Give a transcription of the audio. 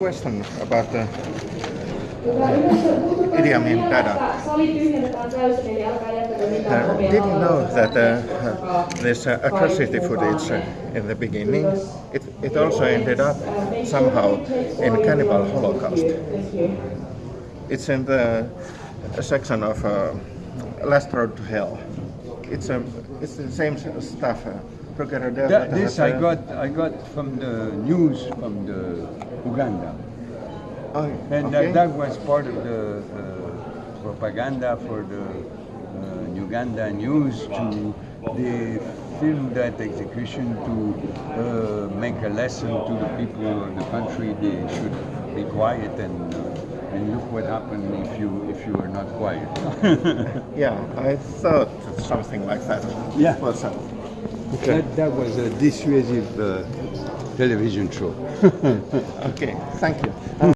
question about the Idi Amin Dada. Uh, didn't know that uh, this uh, atrocity footage uh, in the beginning, it, it also ended up somehow in Cannibal Holocaust. It's in the section of uh, Last Road to Hell. It's, a, it's the same stuff. Uh, That, this I uh, got I got from the news from the Uganda, Oh, and okay. that, that was part of the uh, propaganda for the uh, Uganda news to they filmed that execution to uh, make a lesson to the people of the country. They should be quiet and uh, and look what happened if you if you are not quiet. Yeah, I thought something like that. Yeah. Was uh, That, that was a dissuasive uh, television show. okay. Thank you.